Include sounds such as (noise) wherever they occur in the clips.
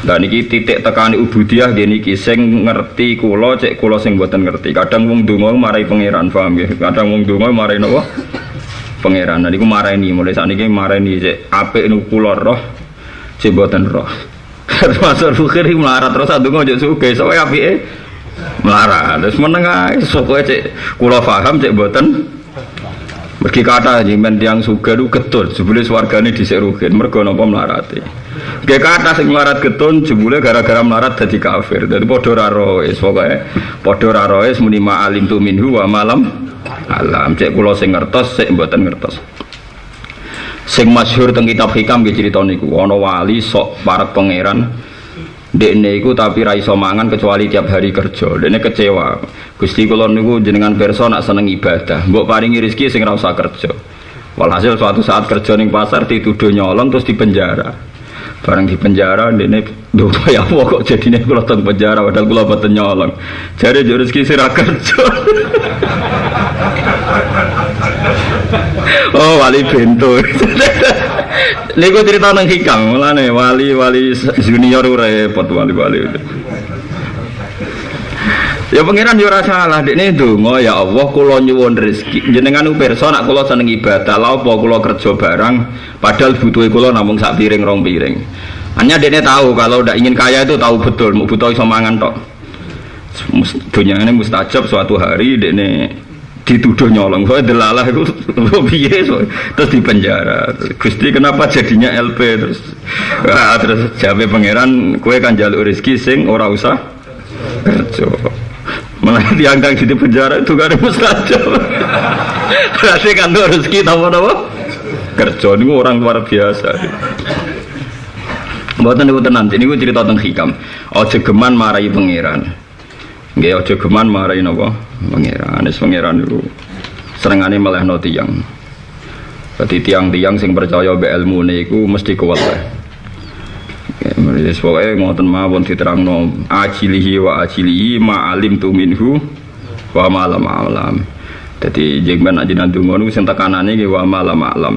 Dan niki titik tekan ubudiyah gini niki sing ngerti kula cek kula sing mboten ngerti. Kadang wong donga marai pangeran, paham nggih? Kadang wong donga marai napa? Pangeran. Nah niku marani mulai saat niki marani cek apik niku kula roh cek mboten roh. Termasuk fikir melarat terus adungo cek suge, soalnya apike melarat. Terus meneng ae sokoe cek kula paham cek mboten Mergi kata jimen tiang suga itu getun, jebule swargane dhisik rugen, mergo napa melarate. Ge kata sing melarat getun jebule gara-gara melarat dadi kafir. Dadi padha ra roes, pokoke padha ra roes muni alim tu minhu wa malam alam. Cek kula sing ngertos, sik mboten ngertos. Sing masyhur teng kitab hikam nggih crita niku, ana wali sok parek pangeran Dekne iku tapi ra iso mangan kecuali tiap hari kerja. Dekne kecewa. Gusti kula niku jenengan pirsa nak seneng ibadah. Mbok paringi rezeki sing ra usah kerja. Walhasil suatu saat kerja ning pasar dituduh nyolong terus dipenjara. Bareng di penjara dekne doa ya apa kok jadine kula penjara padahal kula boten nyolong. Jare yo rezeki kerja. (laughs) oh wali bento (laughs) niku cerita nang hikam mulane wali-wali junior repot wali-wali Ya pangeran yo ora salah dekne ndonga ya Allah kula nyuwun rezeki. Jenengan pirsa nak kula seneng ibadah lha apa kula kerja barang? Padahal butuhe kula namung sak piring rong piring. Hanya dekne tahu kalau ndak ingin kaya itu tahu betul mau butuh iso mangan tok. Dunia ini mustajab suatu hari dekne dituduh nyolong. Soalnya delalah itu (laughs) piye so. terus di penjara. Gusti kenapa jadinya LP terus ah, terus jawab pangeran kue kan jalur rezeki sing ora usah kerja malah diangkang di penjara itu gak ada mustajab berarti kan tuh rezeki tahu apa kerja ini orang luar biasa. Buatan itu nanti ini gue cerita tentang hikam. Ojo geman marahi pangeran. Nggih aja geman marahi napa? Pangeran. Wis pangeran niku senengane melehno tiyang. Dadi tiang-tiang sing percaya mbek ilmu niku mesti kuat lah. Wis pokoke ngoten mawon diterangno ajilihi wa ajilihi ma alim tu minhu wa ma lam alam. Dadi jeng ben ajenan donga niku sing tekanane nggih wa ma lam alam.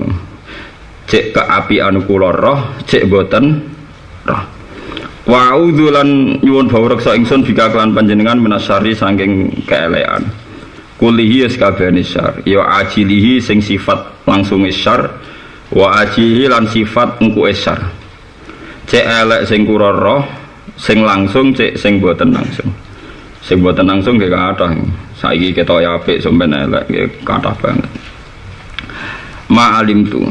Cek keapian kula roh, cek boten roh. Wa lan nyuwun bawreksa ingsun bika kelan panjenengan menasari saking keelekan. Kulihi sakabehane syar, ya ajilihi sing sifat langsung syar, wa ajihi lan sifat engku syar. Cek elek sing kura sing langsung cek sing boten langsung. Sing boten langsung nggih kathah. Saiki ketok ya apik sampeyan elek kathah banget. Ma alim tu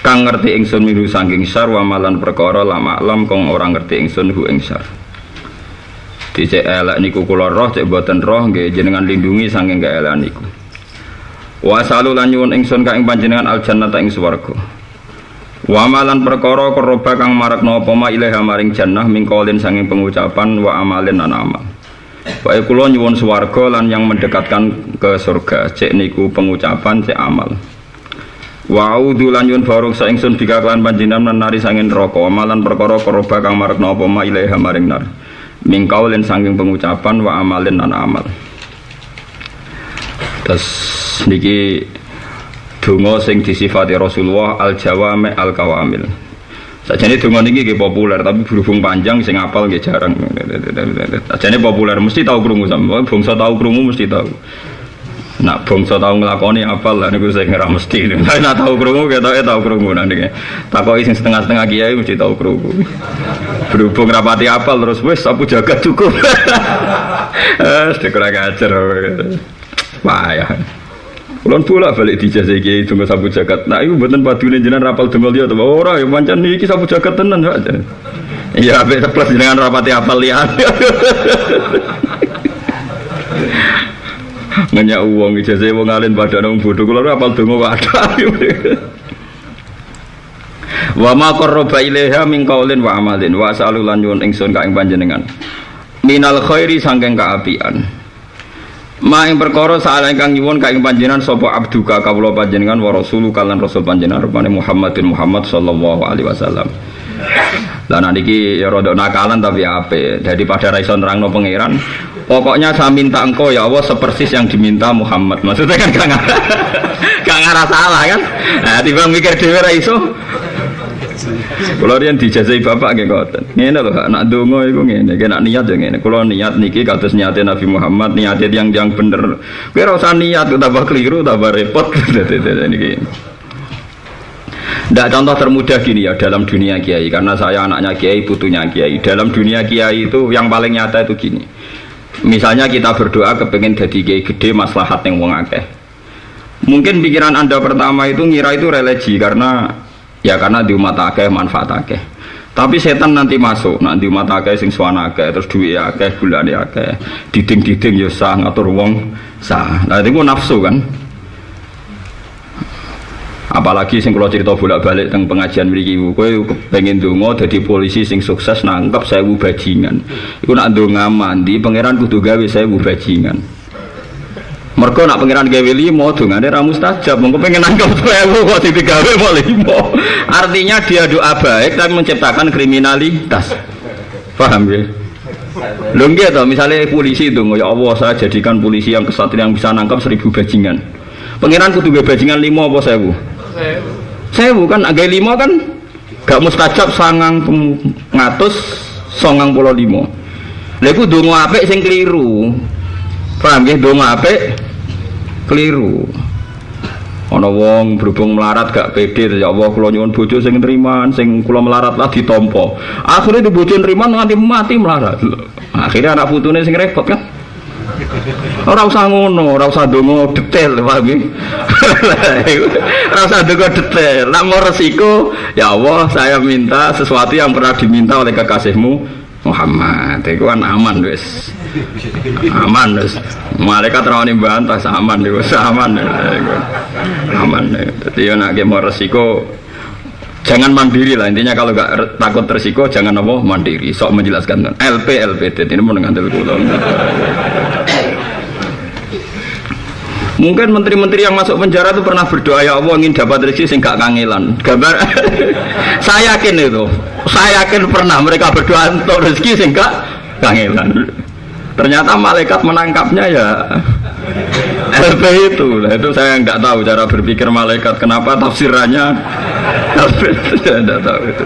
kang ngerti ingsun miru saking syar wa malan perkara lama alam kong orang ngerti ingsun hu ing syar dicek elek niku kula roh cek boten roh nggih jenengan lindungi saking elek niku wa salu lan nyuwun ingsun ka ing panjenengan al jannata ing swarga wa malan perkara keroba kang marakno apa ma ilaha maring jannah mingkolin saking pengucapan wa amalin lan amal Baik kula nyuwun swarga lan yang mendekatkan ke surga cek niku pengucapan cek amal Wa a'udzu lan yun barung sa ingsun bika kelan panjenengan nari sangin neraka amalan perkara koroba kang marekna apa ma ilaiha maring nar. Mingkaulin sanging pengucapan wa amalin lan amal. Terus niki donga sing disifati Rasulullah al jawami al kawamil. Sajane donga niki nggih populer tapi berhubung panjang sing apal nggih jarang. Sajane populer mesti tahu krungu sampe bangsa tahu krungu mesti tahu. Nak bangsa tahu ngelakoni apal lah niku saya ngira mesti. (laughs) Nak tahu krungu kita tahu krungu nanti. Takoki sing setengah-setengah kiai mesti tahu krungu. Berhubung rapati apal terus wes sapu jaga cukup. (laughs) Eh, kurang ajar. Payah. Kulon pula balik dijazah kiai tunggu sapu jagat. Nah itu buatan padune jenengan rapal dengol dia tuh. Ora ya mancan iki sapu jagat tenan aja. Iya, plus jenengan rapati apal (laughs) lihat nanya uang ijazah wong alim pada nang bodoh kalau apal dongo ada (laughs) wa ma qarraba ilaiha min qaulin wa amalin wa salu lan nyuwun ingsun ka ing panjenengan minal khairi sangking kaapian ma ing perkara saala ingkang nyuwun ka ing panjenengan sapa abduka kawula panjenengan wa rasulu kalan rasul panjenengan rupane Muhammadin Muhammad sallallahu alaihi wasallam lah nanti ya rodok nakalan tapi apa? Jadi pada raison nerangno pangeran, pokoknya saya minta engkau ya Allah sepersis yang diminta Muhammad. Maksudnya kan gak (laughs) gak ngarah salah kan? Nah, tiba mikir dewi raiso. Kalau riyen dijazai bapak nggih ngoten. Ngene lho, nak donga iku ngene, nak niat ya ngene. Kula niat niki kados niate Nabi Muhammad, niate yang yang bener. Kowe ora usah niat tambah keliru, tambah repot. (laughs) Tidak contoh termudah gini ya dalam dunia kiai karena saya anaknya kiai putunya kiai dalam dunia kiai itu yang paling nyata itu gini misalnya kita berdoa kepengen jadi kiai gede maslahat yang wong akeh mungkin pikiran anda pertama itu ngira itu religi karena ya karena di umat akeh manfaat akeh. Tapi setan nanti masuk. Nanti umat akeh sing suwana akeh terus duit akeh bulan akeh. Diding diding ya sah ngatur wong sah. Nah itu nafsu kan? Apalagi sing kalau cerita bolak-balik tentang pengajian mriki kowe pengen donga jadi polisi sing sukses nangkep bu bajingan. Iku nak donga mandi pangeran kudu gawe bu bajingan mereka nak pangeran gawe limo dongane ra mustajab. Mengko pengen nangkep bu kok digawe mau limo artinya dia doa baik tapi menciptakan kriminalitas. Paham ya? Lho nggih to, misalnya polisi itu, ya Allah saya jadikan polisi yang kesatria yang bisa nangkap seribu bajingan. Pangeran kudu bajingan limo apa sewu? saya bukan agak lima kan gak mustajab sangang ngatus songang pulau lima. Lalu dongo apik sing keliru. Paham ya? Dongo apik keliru ana wong berhubung melarat gak pede ya Allah kula nyuwun bojo sing nriman sing kula melarat lah ditampa akhirnya di bojo nriman nganti mati melarat akhirnya anak putune sing repot kan Ora usah ngono, ora usah detail, paham ya? (laughs) Ora usah detail. Nak mau resiko, ya Allah, saya minta sesuatu yang pernah diminta oleh kekasihmu Muhammad. Itu kan aman wis. Aman wis. Malaikat rawani bantah aman wis aman. Aman. Dadi yo nek mau resiko jangan mandiri lah intinya kalau nggak takut resiko jangan apa mandiri sok menjelaskan LP LPT ini mau dengan kula Mungkin menteri-menteri yang masuk penjara itu pernah berdoa ya Allah ingin dapat rezeki sing gak kangelan. Gambar (laughs) saya yakin itu. Saya yakin pernah mereka berdoa untuk rezeki sing gak kangelan. Ternyata malaikat menangkapnya ya LP itu. Nah, itu saya nggak tahu cara berpikir malaikat. Kenapa tafsirannya (laughs) saya nggak tahu itu.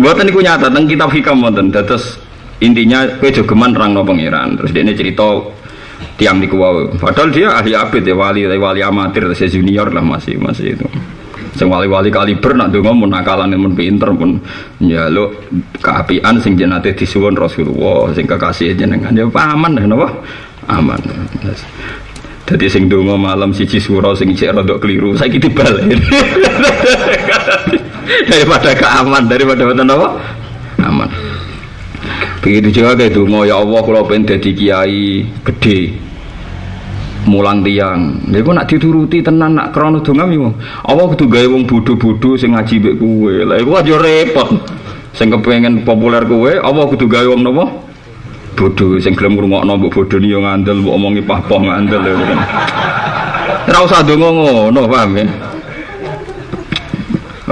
Buatan itu nyata tentang kitab hikam wonten. Terus intinya kue jogeman rang no. Terus dia ini cerita tiang di wau. Padahal dia ahli abid ya wali wali amatir saya junior lah masih masih itu. Sing wali-wali kaliber nak donga mun nakalan mun pinter pun lo keapian sing jenate disuwun Rasulullah sing kekasih jenengan. Ya aman dah napa? Aman. Jadi sing donga malam siji suro sing cek rodok keliru saiki dibalik. (laughs) Daripada keaman daripada apa? Aman begitu juga kayak donga ya Allah kalau pengen jadi kiai gede mulang tiang niku nak dituruti tenan nak krana donga yo Allah kudu gawe wong bodho-bodho sing ngaji mbek kowe. Lha iku aja repot. Sing kepengen populer kowe Allah kudu gawe wong napa bodho. Sing gelem ngrungokno mbok bodhoni yo ngandel mbok omongi pah-pah ngandel. Ora usah donga ngono paham ya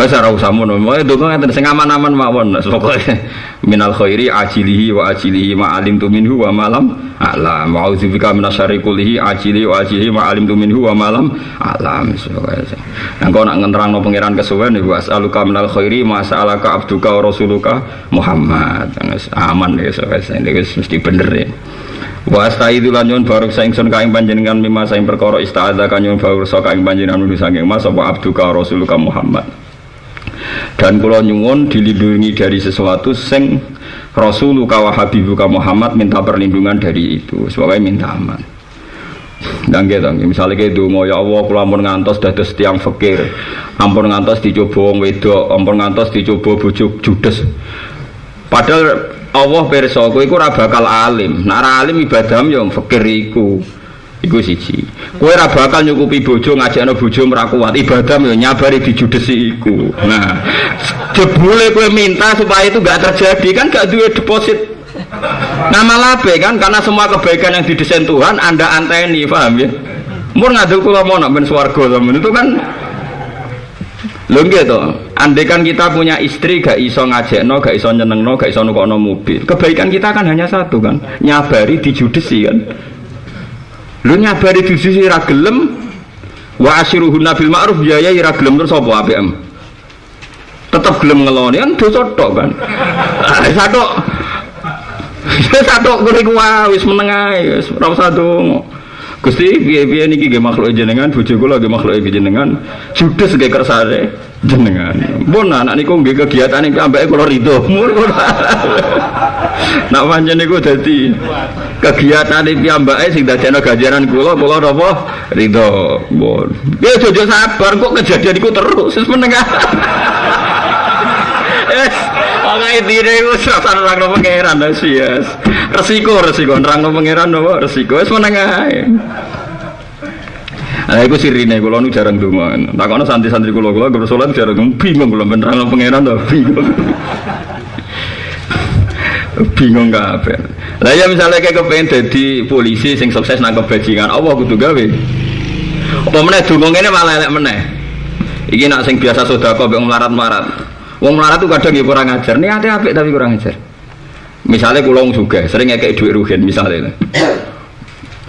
Wes ora usah mono, wae donga ngeten sing aman-aman mawon pokoke minal khairi ajilihi wa ajilihi ma alim tu minhu wa malam alam wa audzubika minasyarri kullihi ajili wa ajilihi ma alim tu minhu wa malam alam. Nang kok nak ngenterangno pangeran kesuwen iku asaluka minal khairi ma sa'alaka abduka wa rasuluka Muhammad. Aman ya wes wis mesti bener ya. Wa astaidu lan nyuwun baruk saing sun kaing panjenengan mimma saing perkara istaadza kan nyuwun baruk saing panjenengan nulis saking mas apa abduka rasuluka Muhammad dan kula nyuwun dilindungi dari sesuatu sing Rasulullah wa Habibuka Muhammad minta perlindungan dari itu. Sebagai minta aman. Dan gitu misalnya kayak mau ya Allah kalau ampun ngantos dados tiang fakir. Ampun ngantos dicoba wong wedok. Ampun ngantos dicoba bujuk judes. Padahal Allah perso kowe iku bakal alim. Nek alim ibadahmu yang fakir iku Iku siji. Kowe ora bakal nyukupi bojo ngajakno bojo merakuat ibadah yo nyabari dijudesi iku. Nah, jebule kowe minta supaya itu gak terjadi kan gak duwe deposit. Nama labe kan karena semua kebaikan yang didesain Tuhan anda anteni paham ya? Mur ngadul kula mau nak ben swarga itu kan lho nggih to andai kan kita punya istri gak iso ngajakno gak iso nyenengno gak iso nukokno mobil. Kebaikan kita kan hanya satu kan? Nyabari dijudesi kan lu nyabari di sisi ragelem wa asyiruhunna bil ma'ruf biaya ra gelem terus apa APM tetap gelem ngeloni kan dosa tok kan ah, satu satu kuwi kuwi wis meneng ae wis ora usah donga. Gusti piye-piye niki nggih makhluk jenengan? Bojo kula nggih makhluk jenengan. Judes nggih kersane jenengan. Pun anak niku nggih iki ambeke kula rido nak pancen niku dadi kegiatan iki ambeke sing dadekno ganjaran kula kula napa rido pun ya jojo sabar kok kejadian iku terus (laughs) wis meneng Yes, Makanya intine iku serasa nerangno pangeran yes. Resiko resiko nerangno pangeran apa resiko wis meneng ae. Nah, itu sirine kula nu jarang donga. Takono santri-santri kula kula gur salat jarang bingung kula nerangno pangeran to bingung. Bingung kabeh. Lah ya misalnya kayak kepengen jadi polisi sing sukses nangkep bajingan, Allah kudu gawe. Apa meneh donga ngene malah elek meneh. Iki nak sing biasa sedekah mbek melarat-melarat. Wong melarat tuh kadang ya kurang ajar. Niatnya apik tapi kurang ajar. Misalnya kulo wong juga sering kayak duit rugen misalnya.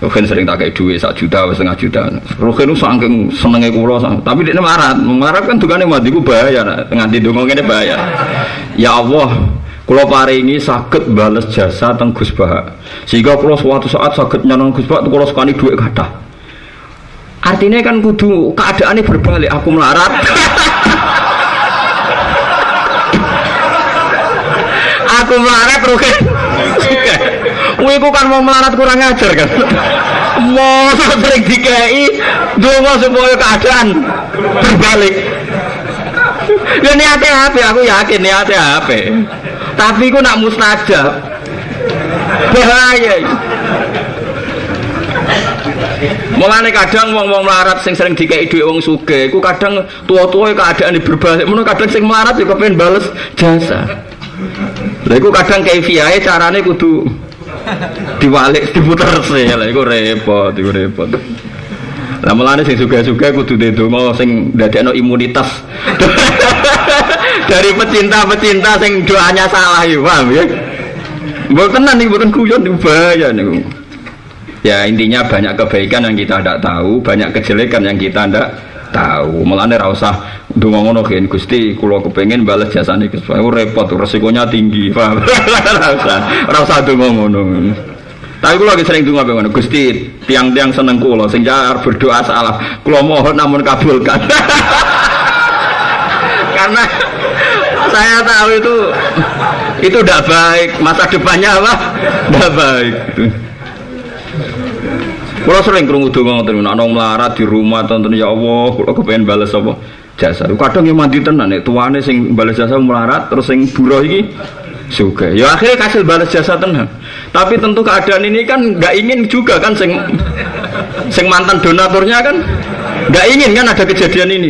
Rugen sering tak kayak duit satu juta, setengah juta. Rugen itu saking senengnya kulo, tapi dia melarat. Melarat kan tukangnya mati gue bahaya, nganti dongeng ini bahaya. Ya Allah, kulo ini sakit balas jasa teng Gus Bah. Sehingga kulo suatu saat sakit nyanong Gus Bah, kulo sekali duit kata. Artinya kan kudu keadaannya berbalik. Aku melarat. (laughs) aku melarat rugi Wih, (laughs) kan mau melarat kurang ajar kan (laughs) mau sering dikai dongo supaya keadaan berbalik ya niatnya apa aku yakin niatnya apa tapi aku nak mustajab bahaya Mulane kadang wong-wong melarat sing sering dikai dhuwit wong sugih, iku kadang tua-tua keadaan berbalik, mun kadang sing melarat ya kepen bales jasa. Lha iku kadang kaifiahe carane kudu diwalik diputer sih. Lha iku repot, iku repot. Lah mulane sing suga-suga kudu ndonga sing ndadekno imunitas. (laughs) Dari pecinta-pecinta sing doanya salah ya, paham ya? Mboten nih, mboten guyon bahaya niku. Ya intinya banyak kebaikan yang kita tidak tahu, banyak kejelekan yang kita tidak tahu melane ra usah ndonga ngono gen Gusti kula kepengin bales jasane Gus repot resikonya tinggi paham (laughs) ra usah ra usah ndonga ngono tapi kula lagi sering donga ngono? Gusti tiang-tiang seneng kula sing jar berdoa salah. Kula mohon namun kabulkan. (laughs) Karena saya tahu itu itu tidak baik. Masa depannya apa? Tidak baik. Kalau sering kerungu donga ngoten ana melarat di rumah tonton ya Allah, kalau kepengen balas apa? Jasa. Kadang yang mandi tenan nek tuane sing balas jasa melarat terus sing buruh iki juga. Ya akhirnya kasih balas jasa tenan. Tapi tentu keadaan ini kan nggak ingin juga kan sing sing mantan donaturnya kan nggak ingin kan ada kejadian ini.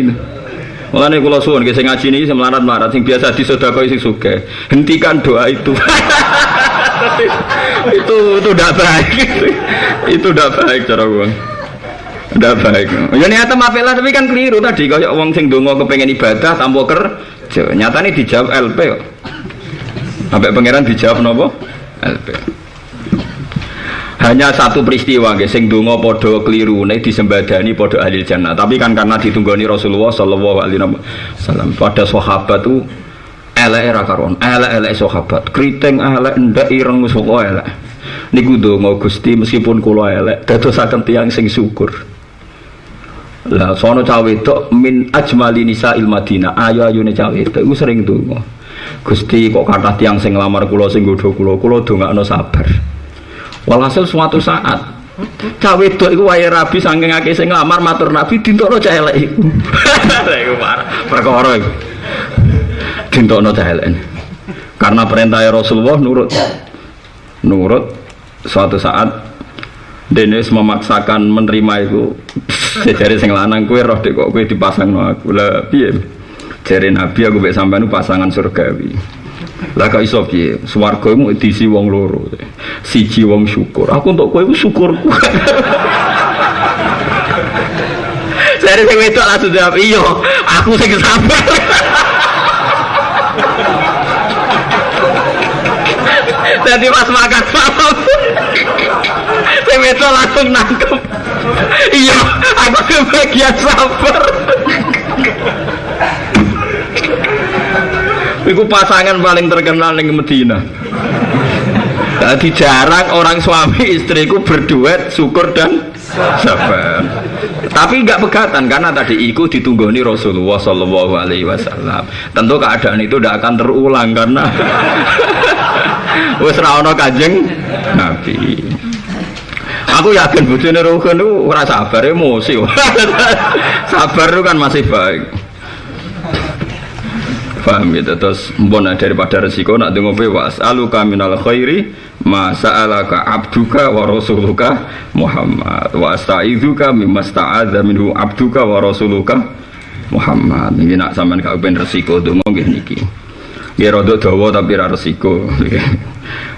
Mulane kula suwun sing ngaji niki sing melarat-melarat sing biasa disedekah sing sugih. Hentikan doa itu. (laughs) itu itu tidak baik. (laughs) Itu tidak baik cara gua tidak baik. Ya niatnya mafilah tapi kan keliru tadi. Kalau uang sing dongo kepengen ibadah kerja. Nyata ini dijawab LP sampai pangeran dijawab nopo? LP hanya satu peristiwa guys sing dongo podo keliru nih disembadani podo ahli jannah. Tapi kan karena ditunggoni Rasulullah Shallallahu Alaihi Wasallam. Pada sahabat tuh elek era karon elek elek sahabat. Keriting elek ndak ireng sapa elek. Niku donga Gusti meskipun kula elek dadosaken tiyang sing syukur. Lah sono cawe itu min ajmali nisa il Madinah ayo ayune cawe itu iku sering donga. Gusti kok kata tiang sing lamar kula sing godho kula kula dongakno sabar walhasil suatu saat cawe itu iku wae rabi saking akeh sing lamar matur nabi dintokno cah elek iku. (laughs) Iku perkara iku. Dintokno TLN karena perintah Rasulullah nurut. Nurut suatu saat Dennis memaksakan menerima itu (laughs) jadi sing lanang kue roh dek kok kue dipasang no aku. Lah piye? Jadi nabi aku bek sampean pasangan surgawi lah kok iso piye swarga mu diisi wong loro. Siji wong syukur. Aku untuk kue syukurku. (laughs) Jadi sing wedok langsung jawab iya aku sing sabar. (laughs) Jadi pas makan malam (laughs) saya itu langsung nangkep iya aku kebagian sabar Iku pasangan paling terkenal di Medina. Jadi jarang orang suami istriku berduet syukur dan sabar. Tapi nggak pegatan karena tadi iku ditunggoni Rasulullah Shallallahu Alaihi Wasallam. Tentu keadaan itu tidak akan terulang karena (laughs) wes rawono kajeng Nabi. Aku yakin bujune Rukun itu ora sabar emosi. (laughs) sabar itu kan masih baik. Paham gitu terus mbon daripada resiko nak dengo was aluka minal khairi ma sa'alaka abduka wa rasuluka Muhammad. Wa astaizuka mimma sta'adza minhu abduka wa rasuluka Muhammad. Ini nak sampean gak ben resiko donga nggih niki. Nggih rada dawa tapi ra resiko (laughs)